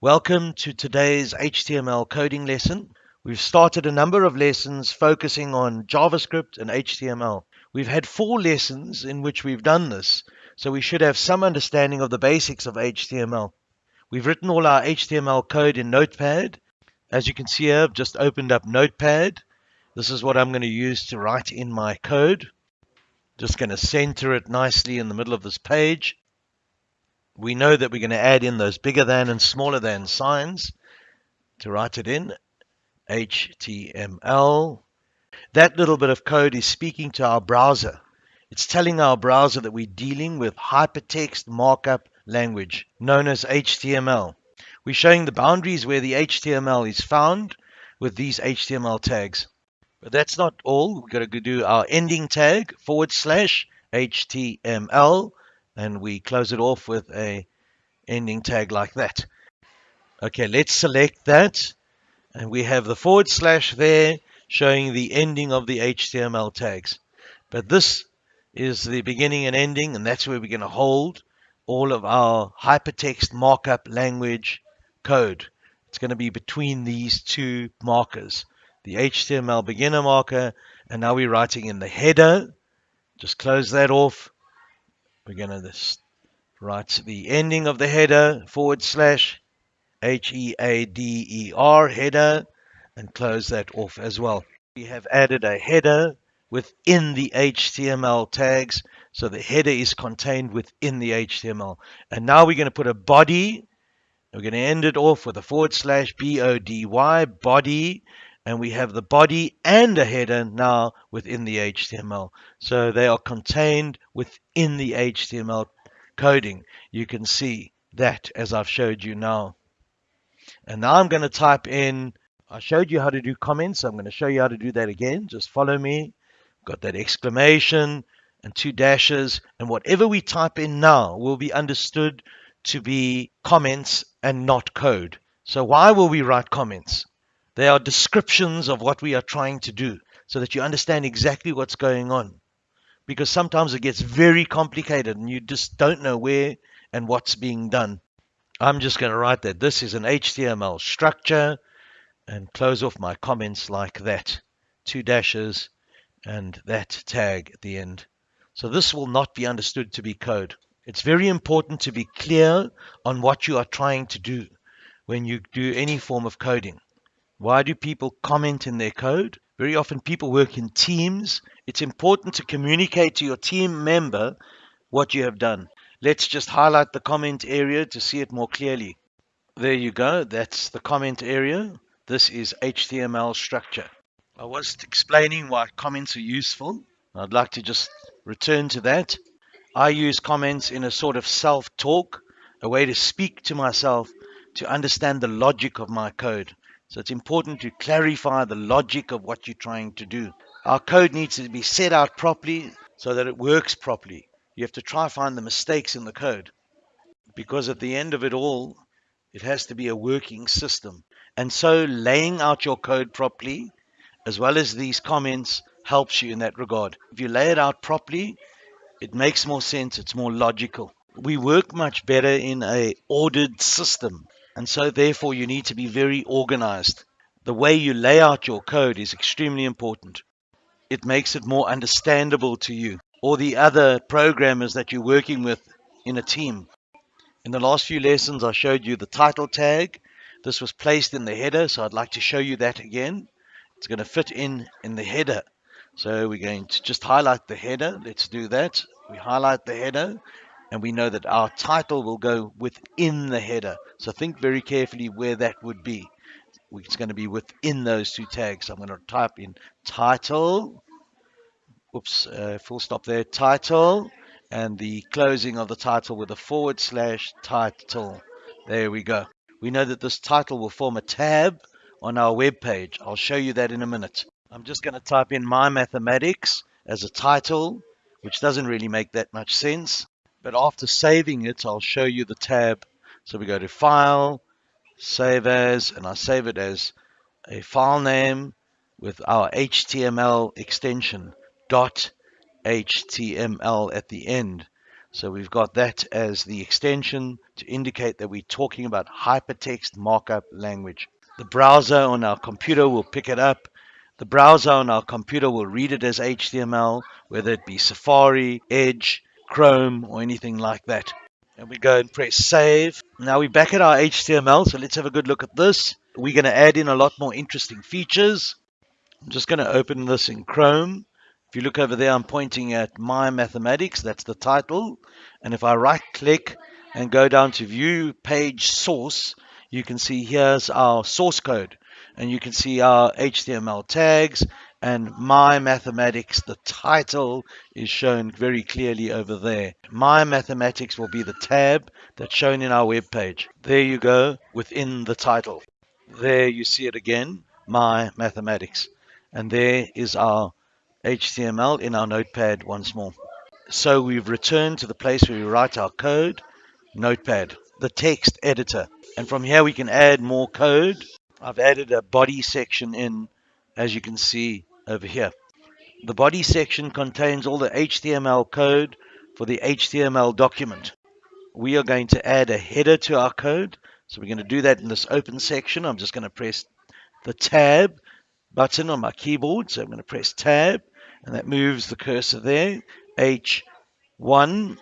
Welcome to today's HTML coding lesson. We've started a number of lessons focusing on JavaScript and HTML. We've had four lessons in which we've done this, so we should have some understanding of the basics of HTML. We've written all our HTML code in Notepad. As you can see I've just opened up Notepad. This is what I'm going to use to write in my code. Just going to center it nicely in the middle of this page we know that we're going to add in those bigger than and smaller than signs to write it in HTML. That little bit of code is speaking to our browser. It's telling our browser that we're dealing with hypertext markup language known as HTML. We're showing the boundaries where the HTML is found with these HTML tags. But that's not all. We've got to do our ending tag forward slash HTML and we close it off with a ending tag like that. Okay, let's select that and we have the forward slash there showing the ending of the HTML tags. But this is the beginning and ending and that's where we're going to hold all of our hypertext markup language code. It's going to be between these two markers, the HTML beginner marker and now we're writing in the header. Just close that off we're going to write the ending of the header forward slash H-E-A-D-E-R header and close that off as well. We have added a header within the HTML tags so the header is contained within the HTML. And now we're going to put a body. We're going to end it off with a forward slash B-O-D-Y body and we have the body and a header now within the HTML. So they are contained within the HTML coding. You can see that as I've showed you now. And now I'm going to type in, I showed you how to do comments. I'm going to show you how to do that again. Just follow me. Got that exclamation and two dashes. And whatever we type in now will be understood to be comments and not code. So why will we write comments? They are descriptions of what we are trying to do so that you understand exactly what's going on. Because sometimes it gets very complicated and you just don't know where and what's being done. I'm just going to write that this is an HTML structure and close off my comments like that. Two dashes and that tag at the end. So this will not be understood to be code. It's very important to be clear on what you are trying to do when you do any form of coding. Why do people comment in their code? Very often people work in teams. It's important to communicate to your team member what you have done. Let's just highlight the comment area to see it more clearly. There you go. That's the comment area. This is HTML structure. I was explaining why comments are useful. I'd like to just return to that. I use comments in a sort of self-talk, a way to speak to myself to understand the logic of my code. So it's important to clarify the logic of what you're trying to do. Our code needs to be set out properly so that it works properly. You have to try to find the mistakes in the code because at the end of it all, it has to be a working system. And so laying out your code properly, as well as these comments, helps you in that regard. If you lay it out properly, it makes more sense. It's more logical. We work much better in a ordered system and so therefore you need to be very organized. The way you lay out your code is extremely important. It makes it more understandable to you or the other programmers that you're working with in a team. In the last few lessons, I showed you the title tag. This was placed in the header, so I'd like to show you that again. It's going to fit in in the header. So we're going to just highlight the header. Let's do that. We highlight the header and we know that our title will go within the header. So think very carefully where that would be. It's going to be within those two tags. So I'm going to type in title, oops, uh, full stop there, title, and the closing of the title with a forward slash title. There we go. We know that this title will form a tab on our web page. I'll show you that in a minute. I'm just going to type in my mathematics as a title, which doesn't really make that much sense. But after saving it, I'll show you the tab. So we go to File, Save As, and I save it as a file name with our HTML extension, dot HTML at the end. So we've got that as the extension to indicate that we're talking about hypertext markup language. The browser on our computer will pick it up. The browser on our computer will read it as HTML, whether it be Safari, Edge, Chrome, or anything like that. And we go and press save. Now we're back at our HTML, so let's have a good look at this. We're going to add in a lot more interesting features. I'm just going to open this in Chrome. If you look over there, I'm pointing at My Mathematics. That's the title. And if I right click and go down to View Page Source, you can see here's our source code. And you can see our HTML tags and My Mathematics, the title is shown very clearly over there. My Mathematics will be the tab that's shown in our web page. There you go, within the title. There you see it again, My Mathematics. And there is our HTML in our notepad once more. So we've returned to the place where we write our code, notepad, the text editor. And from here we can add more code. I've added a body section in, as you can see over here. The body section contains all the HTML code for the HTML document. We are going to add a header to our code. So we're going to do that in this open section. I'm just going to press the tab button on my keyboard. So I'm going to press tab and that moves the cursor there. H1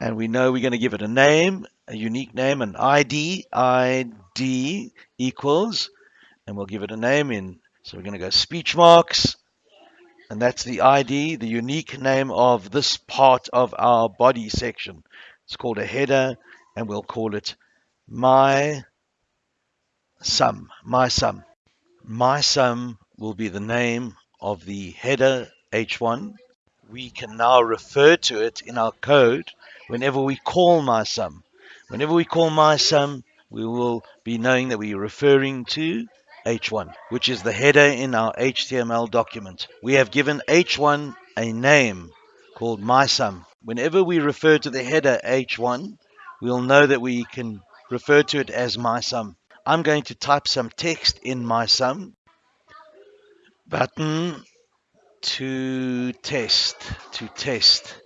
and we know we're going to give it a name, a unique name, an ID. ID equals and we'll give it a name in. So we're going to go speech marks and that's the ID, the unique name of this part of our body section. It's called a header and we'll call it my sum, my sum. My sum will be the name of the header H1. We can now refer to it in our code whenever we call my sum. Whenever we call my sum, we will be knowing that we're referring to H1, which is the header in our HTML document. We have given H1 a name called my sum. Whenever we refer to the header H1, we'll know that we can refer to it as my sum. I'm going to type some text in my sum. Button to test, to test.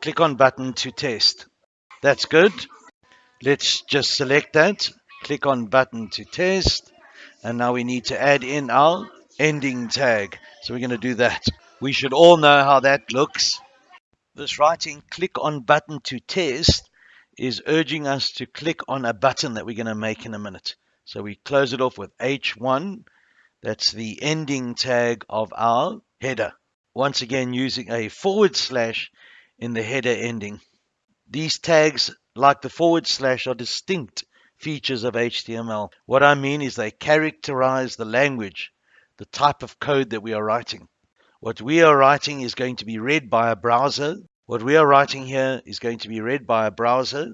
Click on button to test. That's good. Let's just select that. Click on button to test. And now we need to add in our ending tag. So we're going to do that. We should all know how that looks. This writing click on button to test is urging us to click on a button that we're going to make in a minute. So we close it off with H1. That's the ending tag of our header. Once again, using a forward slash in the header ending. These tags, like the forward slash, are distinct features of HTML. What I mean is they characterize the language, the type of code that we are writing. What we are writing is going to be read by a browser. What we are writing here is going to be read by a browser.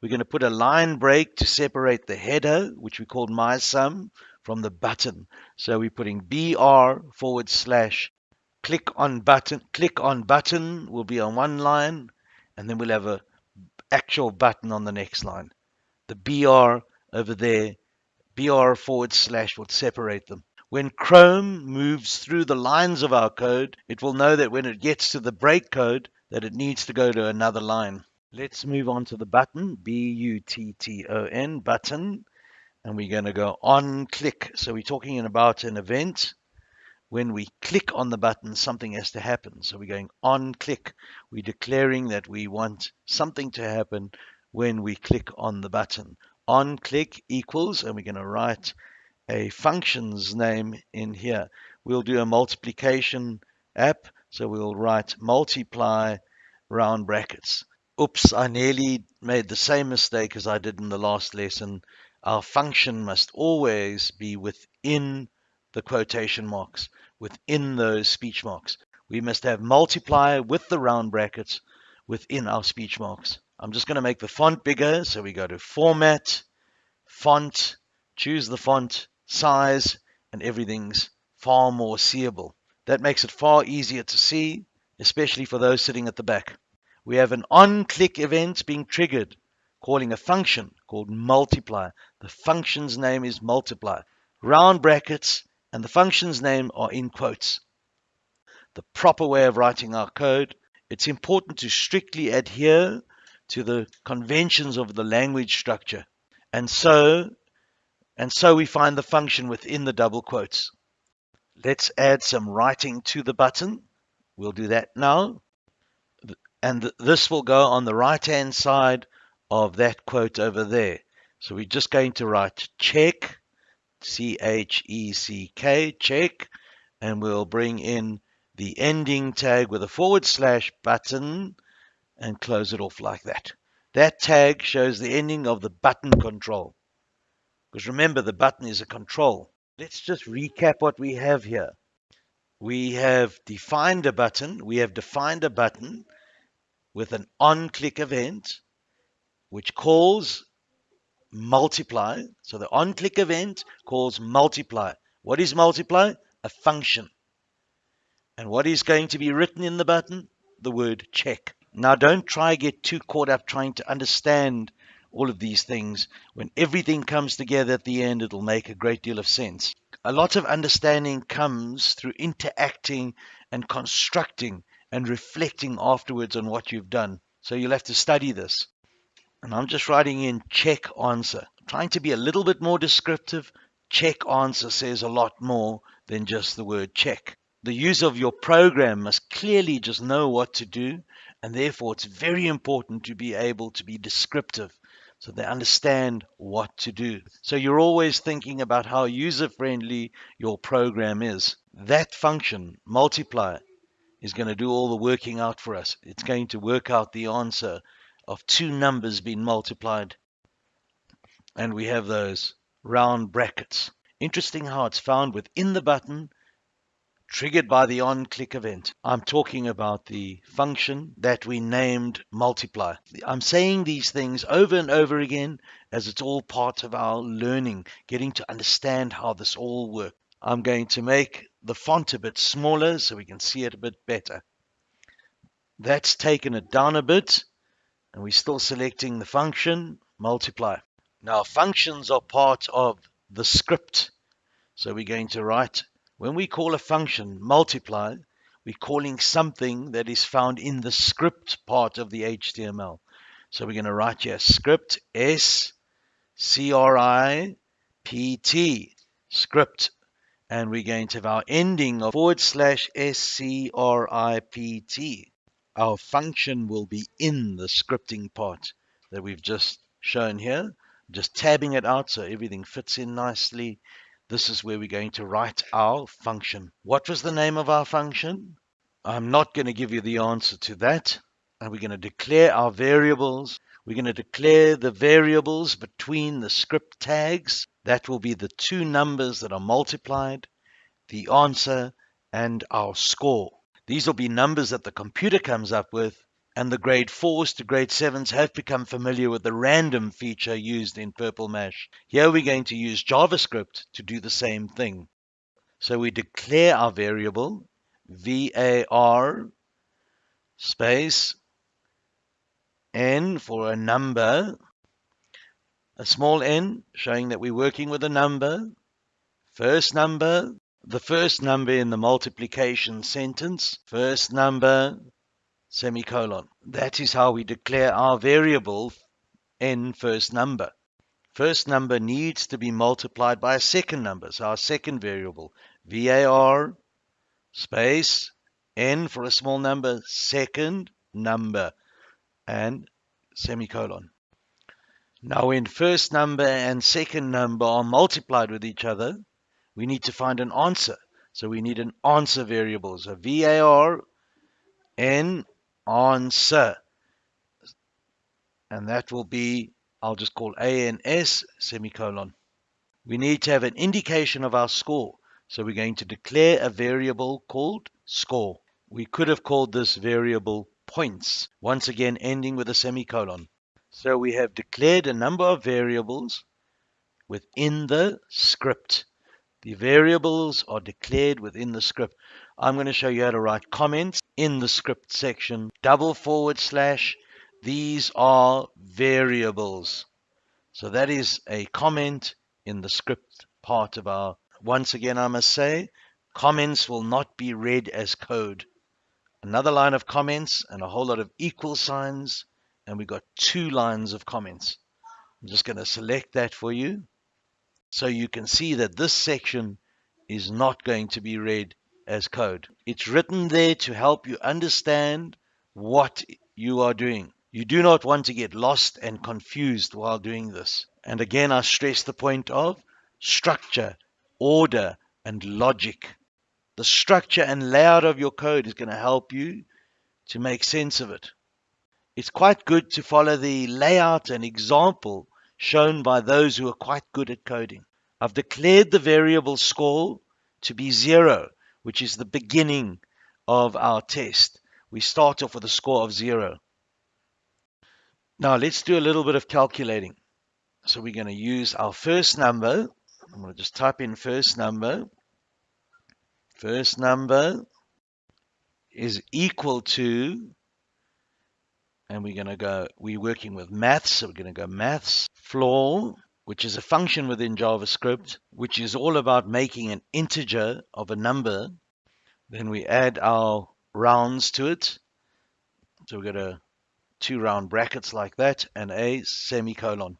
We're going to put a line break to separate the header, which we called my sum, from the button. So we're putting br forward slash click on button. Click on button will be on one line, and then we'll have a actual button on the next line the BR over there, BR forward slash will separate them. When Chrome moves through the lines of our code, it will know that when it gets to the break code, that it needs to go to another line. Let's move on to the button, B-U-T-T-O-N, button, and we're going to go on click. So we're talking about an event. When we click on the button, something has to happen. So we're going on click. We're declaring that we want something to happen when we click on the button. On click equals, and we're going to write a function's name in here. We'll do a multiplication app, so we'll write multiply round brackets. Oops, I nearly made the same mistake as I did in the last lesson. Our function must always be within the quotation marks, within those speech marks. We must have multiply with the round brackets within our speech marks. I'm just going to make the font bigger. So we go to Format, Font, choose the font size, and everything's far more seeable. That makes it far easier to see, especially for those sitting at the back. We have an on-click event being triggered, calling a function called multiply. The function's name is multiply. Round brackets and the function's name are in quotes. The proper way of writing our code It's important to strictly adhere to the conventions of the language structure. And so, and so we find the function within the double quotes. Let's add some writing to the button. We'll do that now. And this will go on the right hand side of that quote over there. So we're just going to write check, C-H-E-C-K, check, and we'll bring in the ending tag with a forward slash button and close it off like that. That tag shows the ending of the button control. Because remember, the button is a control. Let's just recap what we have here. We have defined a button. We have defined a button with an on-click event, which calls multiply. So the on-click event calls multiply. What is multiply? A function. And what is going to be written in the button? The word check. Now don't try get too caught up trying to understand all of these things. When everything comes together at the end, it'll make a great deal of sense. A lot of understanding comes through interacting and constructing and reflecting afterwards on what you've done. So you'll have to study this. And I'm just writing in check answer. trying to be a little bit more descriptive. Check answer says a lot more than just the word check. The user of your program must clearly just know what to do, and therefore it's very important to be able to be descriptive so they understand what to do. So you're always thinking about how user friendly your program is. That function, multiply, is going to do all the working out for us. It's going to work out the answer of two numbers being multiplied. And we have those round brackets. Interesting how it's found within the button, triggered by the on-click event. I'm talking about the function that we named multiply. I'm saying these things over and over again as it's all part of our learning, getting to understand how this all works. I'm going to make the font a bit smaller so we can see it a bit better. That's taken it down a bit and we're still selecting the function multiply. Now functions are part of the script. So we're going to write, when we call a function multiply, we're calling something that is found in the script part of the HTML. So we're going to write here script S C R I P T script and we're going to have our ending of forward slash S C R I P T our function will be in the scripting part that we've just shown here. Just tabbing it out so everything fits in nicely. This is where we're going to write our function. What was the name of our function? I'm not going to give you the answer to that. And we're going to declare our variables. We're going to declare the variables between the script tags. That will be the two numbers that are multiplied, the answer, and our score. These will be numbers that the computer comes up with, and the grade 4s to grade 7s have become familiar with the random feature used in Purple Mash. Here we're going to use JavaScript to do the same thing. So we declare our variable var space n for a number, a small n showing that we're working with a number, first number, the first number in the multiplication sentence, first number, semicolon. That is how we declare our variable n first number. First number needs to be multiplied by a second number. So our second variable, var space n for a small number, second number, and semicolon. Now when first number and second number are multiplied with each other, we need to find an answer. So we need an answer variable. So var n answer. And that will be, I'll just call ans semicolon. We need to have an indication of our score. So we're going to declare a variable called score. We could have called this variable points, once again ending with a semicolon. So we have declared a number of variables within the script. The variables are declared within the script. I'm going to show you how to write comments in the script section. Double forward slash. These are variables. So that is a comment in the script part of our. Once again, I must say, comments will not be read as code. another line of comments and a whole lot of equal signs. And we've got two lines of comments. I'm just going to select that for you. So you can see that this section is not going to be read as code. It's written there to help you understand what you are doing. You do not want to get lost and confused while doing this. And again, I stress the point of structure, order, and logic. The structure and layout of your code is going to help you to make sense of it. It's quite good to follow the layout and example shown by those who are quite good at coding. I've declared the variable score to be zero, which is the beginning of our test. We start off with a score of zero. Now let's do a little bit of calculating. So we're going to use our first number. I'm going to just type in first number. First number is equal to, and we're going to go, we're working with maths, so we're going to go maths, floor, which is a function within JavaScript, which is all about making an integer of a number. Then we add our rounds to it. So we've got a two round brackets like that and a semicolon.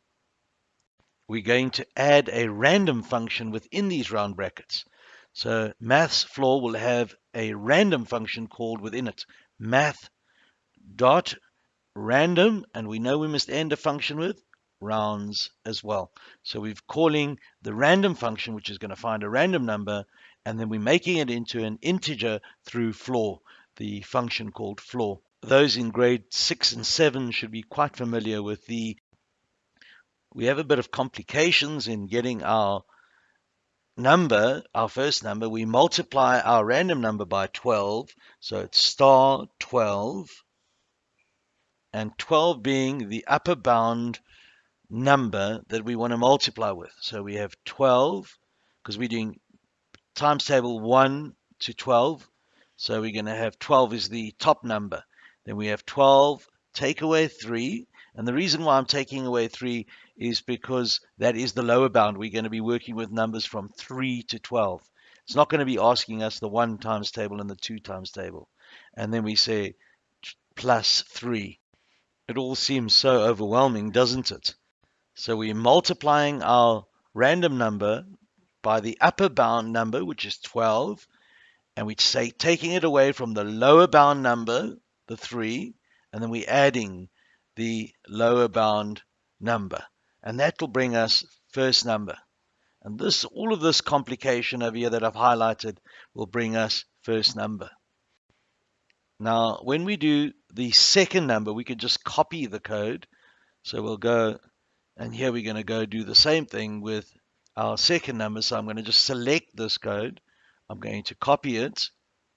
We're going to add a random function within these round brackets. So maths floor will have a random function called within it math dot random and we know we must end a function with rounds as well. So we're calling the random function which is going to find a random number and then we're making it into an integer through floor, the function called floor those in grade six and seven should be quite familiar with the. We have a bit of complications in getting our number, our first number. We multiply our random number by 12, so it's star 12, and 12 being the upper bound number that we want to multiply with. So we have 12, because we're doing times table 1 to 12. So we're going to have 12 is the top number. Then we have 12, take away 3. And the reason why I'm taking away 3 is because that is the lower bound. We're going to be working with numbers from 3 to 12. It's not going to be asking us the 1 times table and the 2 times table. And then we say plus 3. It all seems so overwhelming, doesn't it? So we're multiplying our random number by the upper bound number, which is 12, and we say taking it away from the lower bound number, the 3, and then we're adding the lower bound number. And that will bring us first number. And this, all of this complication over here that I've highlighted will bring us first number. Now, when we do the second number, we can just copy the code. So we'll go, and here we're going to go do the same thing with our second number. So I'm going to just select this code. I'm going to copy it,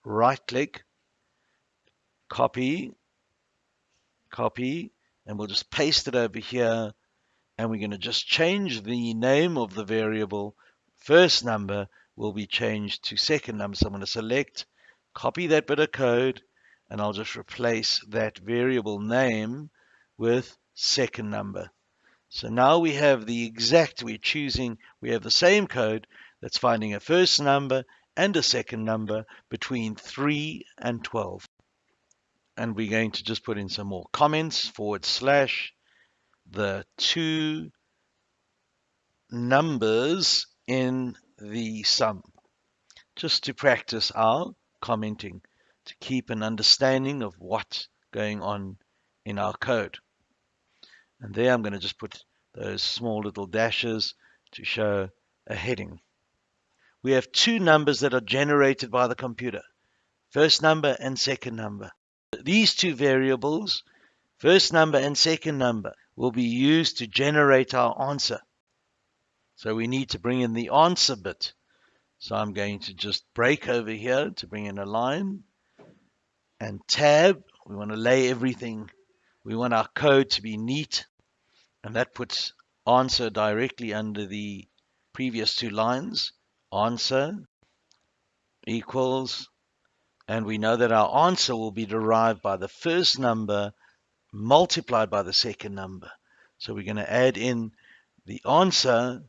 right click, copy, copy, and we'll just paste it over here. And we're going to just change the name of the variable. First number will be changed to second number. So I'm going to select, copy that bit of code, and I'll just replace that variable name with second number. So now we have the exact, we're choosing, we have the same code that's finding a first number and a second number between 3 and 12 and we're going to just put in some more comments forward slash the two numbers in the sum just to practice our commenting to keep an understanding of what's going on in our code and there I'm going to just put those small little dashes to show a heading we have two numbers that are generated by the computer first number and second number these two variables, first number and second number, will be used to generate our answer. So we need to bring in the answer bit. So I'm going to just break over here to bring in a line and tab. We want to lay everything. We want our code to be neat. And that puts answer directly under the previous two lines. Answer equals and we know that our answer will be derived by the first number multiplied by the second number. So we're going to add in the answer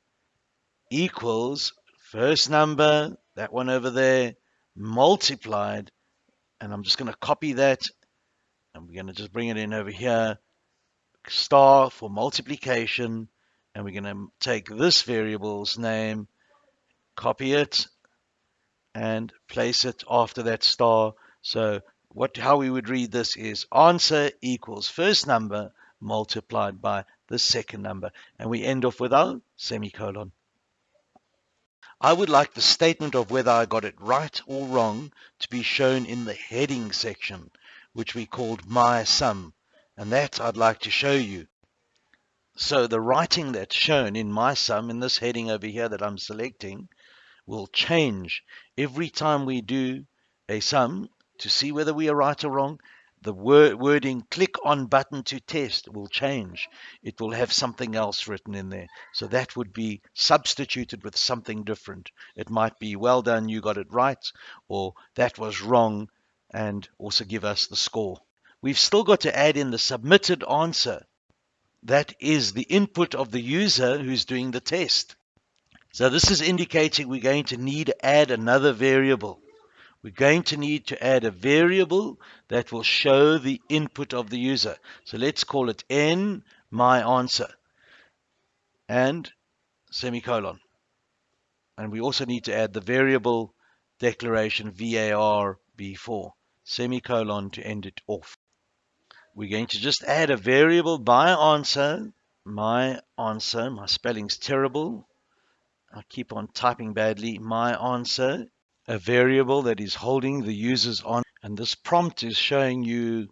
equals first number, that one over there, multiplied, And I'm just going to copy that. And we're going to just bring it in over here. Star for multiplication. And we're going to take this variable's name, copy it, and place it after that star. So what how we would read this is answer equals first number multiplied by the second number. And we end off with our semicolon. I would like the statement of whether I got it right or wrong to be shown in the heading section, which we called my sum. And that I'd like to show you. So the writing that's shown in my sum in this heading over here that I'm selecting will change every time we do a sum to see whether we are right or wrong the word, wording click on button to test will change. It will have something else written in there. So that would be substituted with something different. It might be well done, you got it right, or that was wrong, and also give us the score. We've still got to add in the submitted answer. That is the input of the user who's doing the test. So this is indicating we're going to need to add another variable we're going to need to add a variable that will show the input of the user. So let's call it n my answer and semicolon. And we also need to add the variable declaration var before semicolon to end it off. We're going to just add a variable by answer, my answer, my spelling's terrible. I keep on typing badly, my answer a variable that is holding the user's on and this prompt is showing you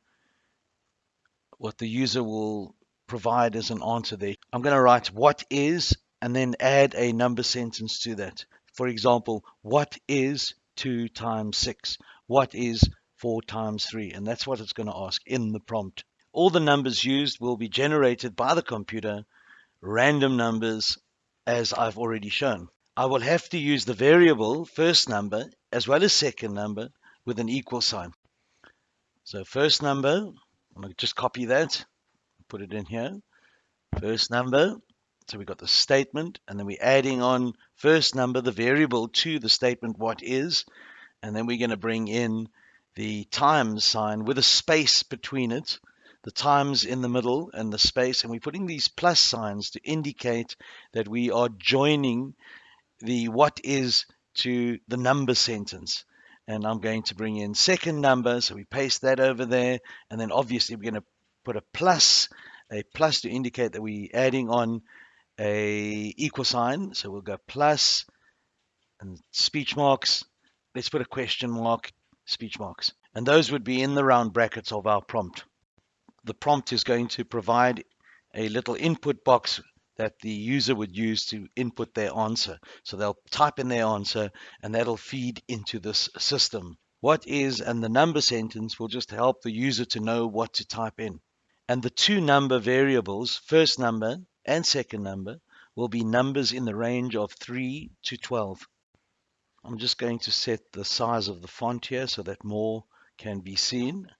what the user will provide as an answer there. I'm going to write what is and then add a number sentence to that. For example, what is 2 times 6? What is 4 times 3? And that's what it's going to ask in the prompt. All the numbers used will be generated by the computer, random numbers, as I've already shown. I will have to use the variable first number as well as second number with an equal sign. So first number, I'm going to just copy that, put it in here. First number, so we've got the statement, and then we're adding on first number, the variable to the statement what is, and then we're going to bring in the times sign with a space between it, the times in the middle and the space, and we're putting these plus signs to indicate that we are joining the what is to the number sentence. And I'm going to bring in second number. So we paste that over there. And then obviously we're going to put a plus, a plus to indicate that we're adding on a equal sign. So we'll go plus and speech marks. Let's put a question mark, speech marks. And those would be in the round brackets of our prompt. The prompt is going to provide a little input box that the user would use to input their answer. So they'll type in their answer and that'll feed into this system. What is and the number sentence will just help the user to know what to type in. And the two number variables, first number and second number, will be numbers in the range of 3 to 12. I'm just going to set the size of the font here so that more can be seen.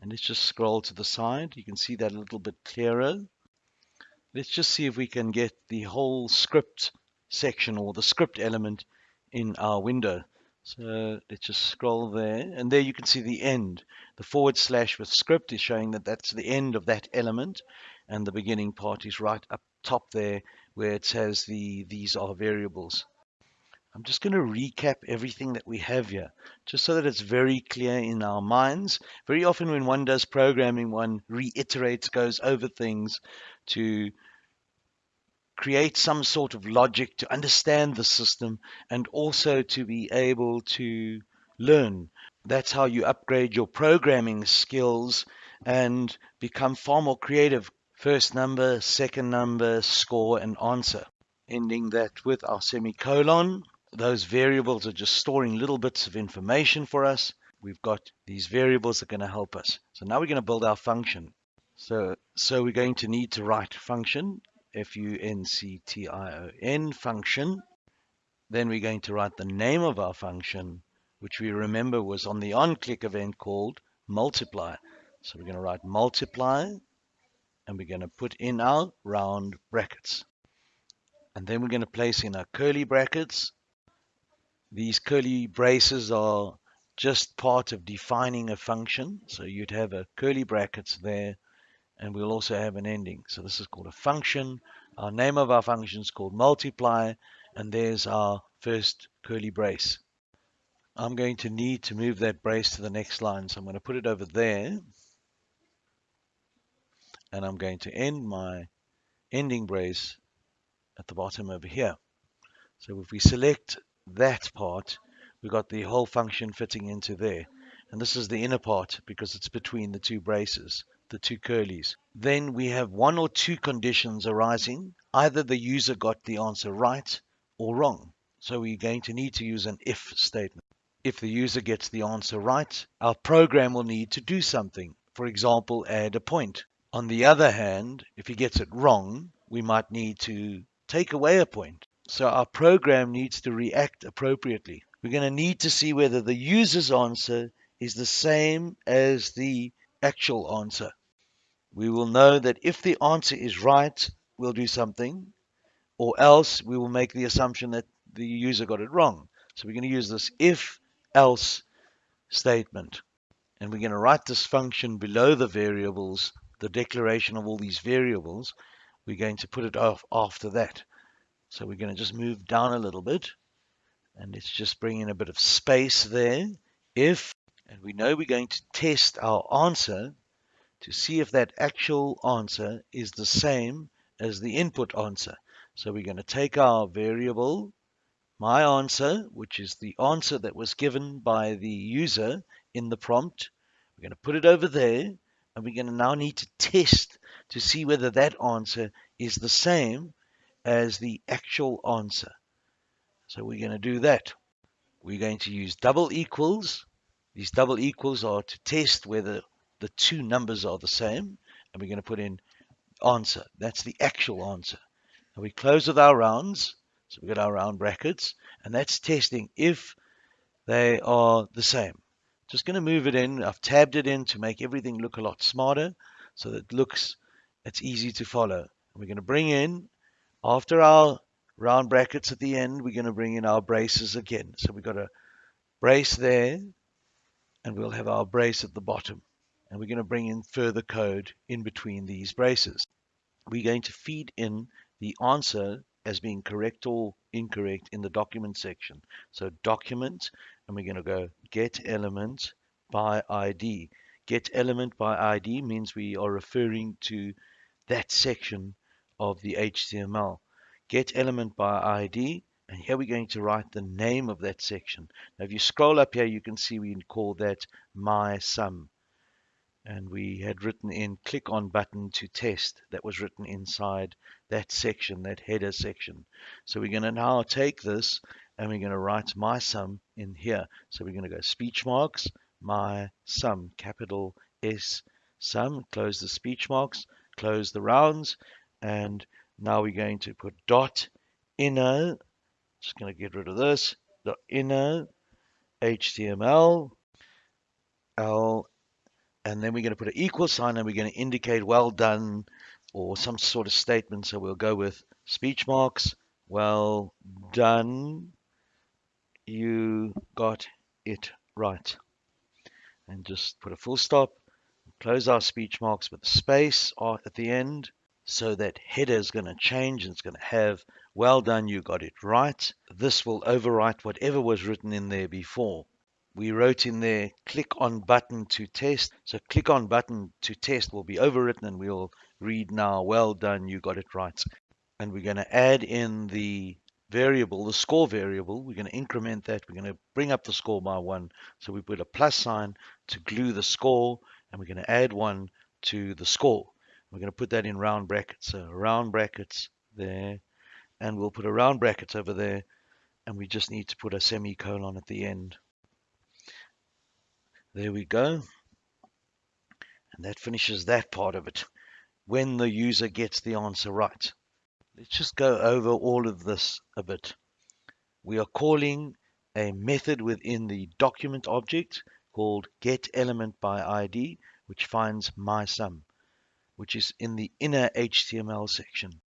And let's just scroll to the side. You can see that a little bit clearer. Let's just see if we can get the whole script section or the script element in our window. So let's just scroll there and there you can see the end. The forward slash with script is showing that that's the end of that element and the beginning part is right up top there where it says the these are variables. I'm just going to recap everything that we have here, just so that it's very clear in our minds. Very often when one does programming, one reiterates, goes over things to create some sort of logic to understand the system and also to be able to learn. That's how you upgrade your programming skills and become far more creative. First number, second number, score, and answer. Ending that with our semicolon. Those variables are just storing little bits of information for us. We've got these variables that are going to help us. So now we're going to build our function. So, so we're going to need to write function, F-U-N-C-T-I-O-N, function. Then we're going to write the name of our function, which we remember was on the onClick event called multiply. So we're going to write multiply, and we're going to put in our round brackets. And then we're going to place in our curly brackets. These curly braces are just part of defining a function. So you'd have a curly brackets there, and we'll also have an ending. So this is called a function. Our name of our function is called multiply, and there's our first curly brace. I'm going to need to move that brace to the next line. So I'm going to put it over there. And I'm going to end my ending brace at the bottom over here. So if we select that part, we've got the whole function fitting into there. And this is the inner part because it's between the two braces, the two curlies. Then we have one or two conditions arising. Either the user got the answer right or wrong. So we're going to need to use an if statement. If the user gets the answer right, our program will need to do something. For example, add a point. On the other hand, if he gets it wrong, we might need to take away a point. So our program needs to react appropriately. We're going to need to see whether the user's answer is the same as the actual answer. We will know that if the answer is right, we'll do something, or else we will make the assumption that the user got it wrong. So we're going to use this if else statement. And we're going to write this function below the variables, the declaration of all these variables. We're going to put it off after that. So we're going to just move down a little bit. And let's just bring in a bit of space there. If, and we know we're going to test our answer to see if that actual answer is the same as the input answer. So we're going to take our variable my answer, which is the answer that was given by the user in the prompt. We're going to put it over there, and we're going to now need to test to see whether that answer is the same as the actual answer. So we're going to do that. We're going to use double equals. These double equals are to test whether the two numbers are the same, and we're going to put in answer. That's the actual answer. And we close with our rounds. So we've got our round brackets, and that's testing if they are the same. Just going to move it in. I've tabbed it in to make everything look a lot smarter so that it looks, it's easy to follow. And we're going to bring in, after our round brackets at the end, we're going to bring in our braces again. So we've got a brace there, and we'll have our brace at the bottom. And we're going to bring in further code in between these braces. We're going to feed in the answer as being correct or incorrect in the document section. So document, and we're going to go get element by ID. Get element by ID means we are referring to that section of the HTML. Get element by ID, and here we're going to write the name of that section. Now if you scroll up here, you can see we can call that my sum and we had written in click on button to test that was written inside that section that header section so we're going to now take this and we're going to write my sum in here so we're going to go speech marks my sum capital S sum close the speech marks close the rounds and now we're going to put dot inner just going to get rid of this the inner HTML L and then we're going to put an equal sign and we're going to indicate well done or some sort of statement. So we'll go with speech marks, well done, you got it right. And just put a full stop, close our speech marks with a space at the end so that header is going to change and it's going to have well done, you got it right. This will overwrite whatever was written in there before we wrote in there click on button to test. So click on button to test will be overwritten and we'll read now, well done, you got it right. And we're going to add in the variable, the score variable. We're going to increment that. We're going to bring up the score by one. So we put a plus sign to glue the score and we're going to add one to the score. We're going to put that in round brackets. So round brackets there and we'll put a round brackets over there and we just need to put a semicolon at the end. There we go. And that finishes that part of it. When the user gets the answer right. Let's just go over all of this a bit. We are calling a method within the document object called getElementById, which finds my sum, which is in the inner HTML section.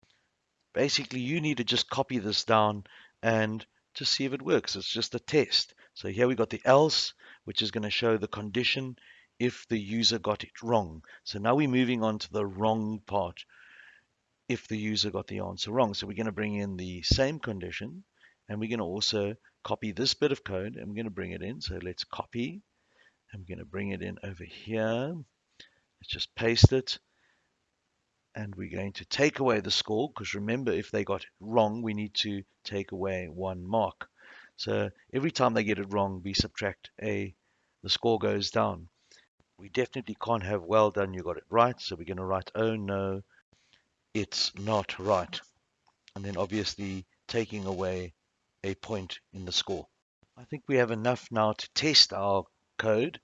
Basically, you need to just copy this down and to see if it works. It's just a test. So here we got the else, which is going to show the condition if the user got it wrong. So now we're moving on to the wrong part if the user got the answer wrong. So we're going to bring in the same condition and we're going to also copy this bit of code and we're going to bring it in. So let's copy and we're going to bring it in over here. Let's just paste it and we're going to take away the score because remember if they got it wrong we need to take away one mark. So every time they get it wrong we subtract a the score goes down. We definitely can't have well done you got it right so we're going to write oh no it's not right and then obviously taking away a point in the score. I think we have enough now to test our code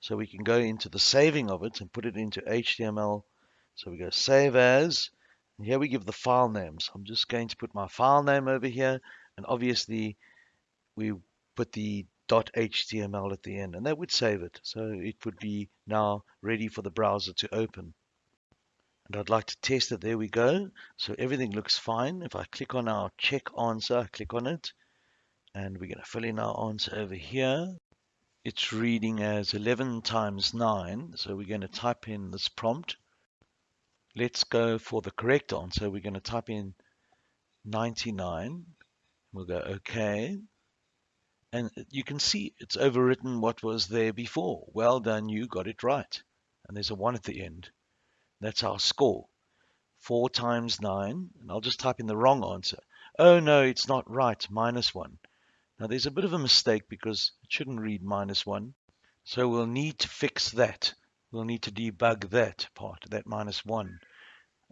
so we can go into the saving of it and put it into HTML so we go save as, and here we give the file names. I'm just going to put my file name over here, and obviously we put the .html at the end, and that would save it. So it would be now ready for the browser to open. And I'd like to test it. There we go. So everything looks fine. If I click on our check answer, I click on it, and we're going to fill in our answer over here. It's reading as 11 times 9, so we're going to type in this prompt Let's go for the correct answer. We're going to type in 99. We'll go OK. And you can see it's overwritten what was there before. Well done, you got it right. And there's a 1 at the end. That's our score. 4 times 9. And I'll just type in the wrong answer. Oh, no, it's not right. Minus 1. Now, there's a bit of a mistake because it shouldn't read minus 1. So we'll need to fix that we'll need to debug that part, that minus one.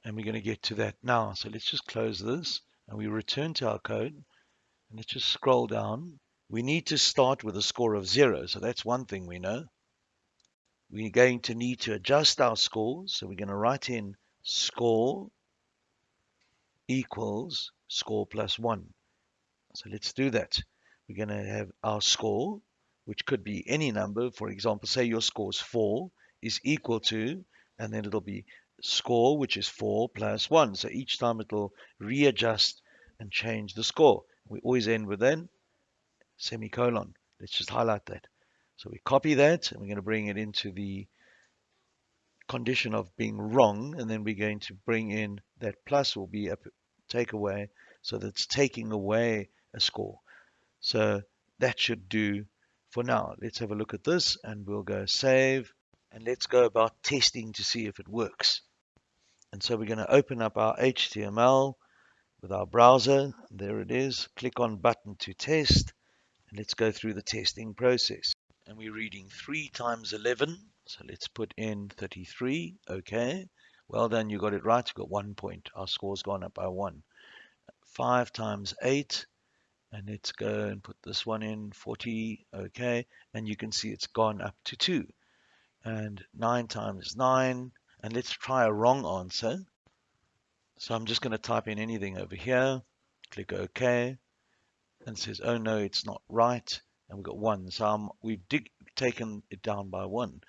And we're going to get to that now. So let's just close this and we return to our code. And let's just scroll down. We need to start with a score of zero. So that's one thing we know. We're going to need to adjust our scores. So we're going to write in score equals score plus one. So let's do that. We're going to have our score, which could be any number. For example, say your score is four is equal to, and then it'll be score, which is 4 plus 1. So each time it'll readjust and change the score. We always end with then semicolon. Let's just highlight that. So we copy that and we're going to bring it into the condition of being wrong and then we're going to bring in that plus will be a take away so that's taking away a score so that should do for now let's have a look at this and we'll go save and let's go about testing to see if it works. And so we're going to open up our HTML with our browser. There it is. Click on button to test and let's go through the testing process. And we're reading 3 times 11. So let's put in 33. Okay. Well done. You got it right. You got one point. Our score's gone up by one. 5 times 8. And let's go and put this one in 40. Okay. And you can see it's gone up to 2 and 9 times 9 and let's try a wrong answer. So I'm just going to type in anything over here click OK and says oh no it's not right and we've got 1 so I'm, we've dig, taken it down by 1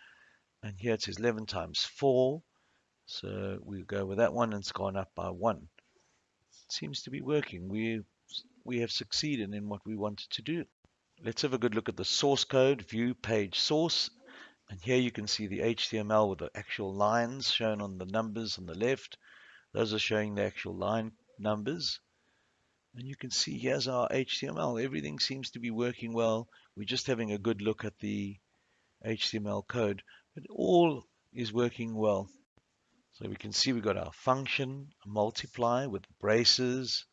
and here it says 11 times 4 so we'll go with that one and it's gone up by 1 it seems to be working. We we have succeeded in what we wanted to do. Let's have a good look at the source code view page source and here you can see the HTML with the actual lines shown on the numbers on the left. Those are showing the actual line numbers. And you can see here's our HTML. Everything seems to be working well. We're just having a good look at the HTML code. But all is working well. So we can see we've got our function, multiply with braces.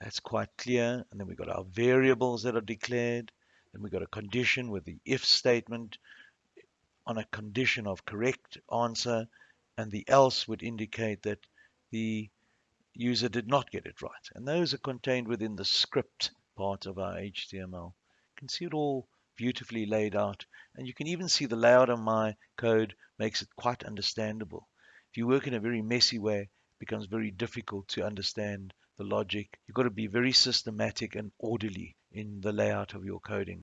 That's quite clear. And then we've got our variables that are declared. Then we've got a condition with the if statement on a condition of correct answer, and the else would indicate that the user did not get it right. And those are contained within the script part of our HTML. You can see it all beautifully laid out. And you can even see the layout of my code makes it quite understandable. If you work in a very messy way, it becomes very difficult to understand the logic. You've got to be very systematic and orderly in the layout of your coding.